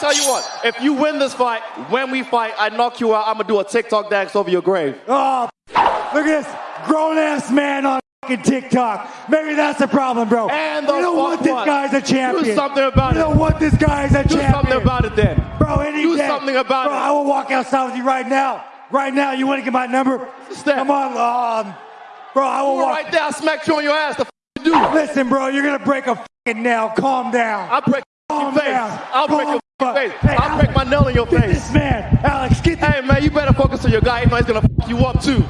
Tell you what, if you win this fight, when we fight, I knock you out. I'm gonna do a TikTok dance over your grave. Oh, look at this grown ass man on fucking TikTok. Maybe that's the problem, bro. And the you don't want this guy's a champion. Do something about you it. don't want this guy's a Do champion. something about it then. Bro, any Do day. something about bro, it. I will walk outside with you right now. Right now, you want to get my number? Step. Come on, um, bro. I will You walk. right there. I smacked you on your ass. The f- you do. Listen, bro, you're gonna break a fucking nail. Calm down. I'll break your Calm face. I'll break your Calm face nail in your face. This man, Alex, get Hey, man, you better focus on your guy. he not, he's going to fuck you up, too.